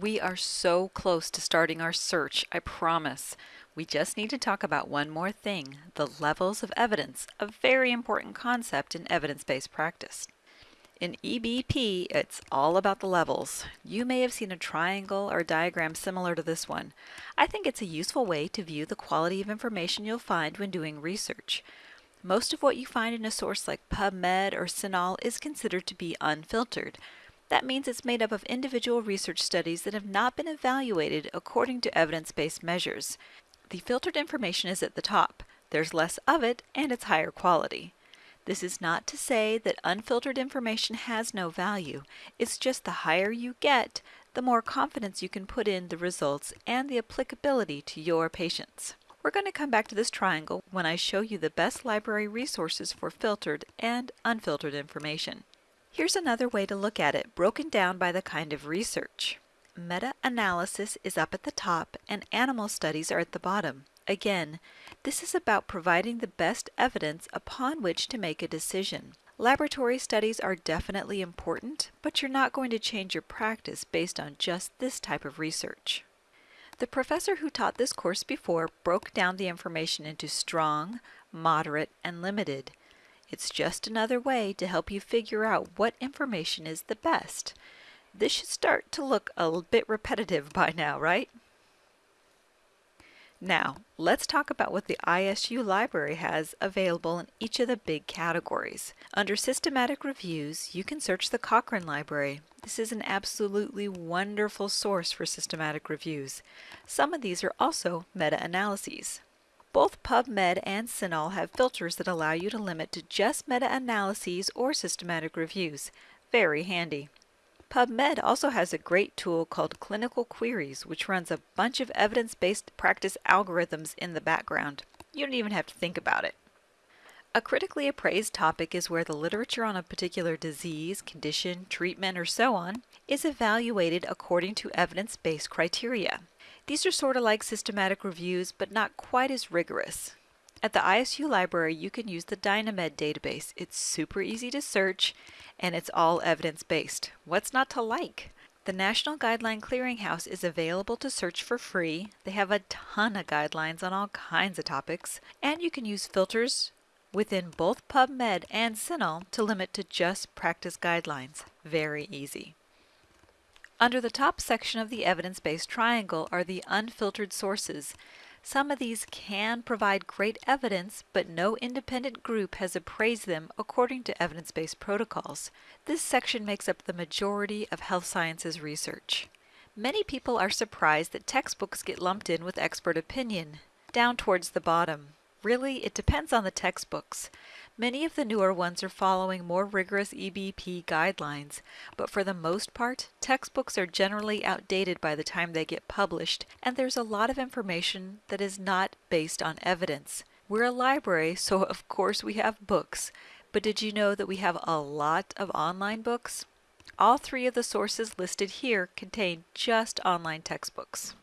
We are so close to starting our search, I promise. We just need to talk about one more thing, the levels of evidence, a very important concept in evidence-based practice. In EBP, it's all about the levels. You may have seen a triangle or diagram similar to this one. I think it's a useful way to view the quality of information you'll find when doing research. Most of what you find in a source like PubMed or CINAHL is considered to be unfiltered. That means it's made up of individual research studies that have not been evaluated according to evidence-based measures. The filtered information is at the top. There's less of it and it's higher quality. This is not to say that unfiltered information has no value. It's just the higher you get, the more confidence you can put in the results and the applicability to your patients. We're going to come back to this triangle when I show you the best library resources for filtered and unfiltered information. Here's another way to look at it, broken down by the kind of research. Meta-analysis is up at the top and animal studies are at the bottom. Again, this is about providing the best evidence upon which to make a decision. Laboratory studies are definitely important, but you're not going to change your practice based on just this type of research. The professor who taught this course before broke down the information into strong, moderate, and limited. It's just another way to help you figure out what information is the best. This should start to look a bit repetitive by now, right? Now, let's talk about what the ISU library has available in each of the big categories. Under Systematic Reviews, you can search the Cochrane Library. This is an absolutely wonderful source for systematic reviews. Some of these are also meta-analyses. Both PubMed and CINAHL have filters that allow you to limit to just meta-analyses or systematic reviews. Very handy. PubMed also has a great tool called Clinical Queries, which runs a bunch of evidence-based practice algorithms in the background. You don't even have to think about it. A critically appraised topic is where the literature on a particular disease, condition, treatment, or so on is evaluated according to evidence-based criteria. These are sort of like systematic reviews, but not quite as rigorous. At the ISU library, you can use the Dynamed database. It's super easy to search, and it's all evidence-based. What's not to like? The National Guideline Clearinghouse is available to search for free. They have a ton of guidelines on all kinds of topics, and you can use filters within both PubMed and CINAHL to limit to just practice guidelines. Very easy. Under the top section of the evidence-based triangle are the unfiltered sources. Some of these can provide great evidence, but no independent group has appraised them according to evidence-based protocols. This section makes up the majority of health sciences research. Many people are surprised that textbooks get lumped in with expert opinion, down towards the bottom. Really, it depends on the textbooks. Many of the newer ones are following more rigorous EBP guidelines, but for the most part, textbooks are generally outdated by the time they get published, and there's a lot of information that is not based on evidence. We're a library, so of course we have books, but did you know that we have a lot of online books? All three of the sources listed here contain just online textbooks.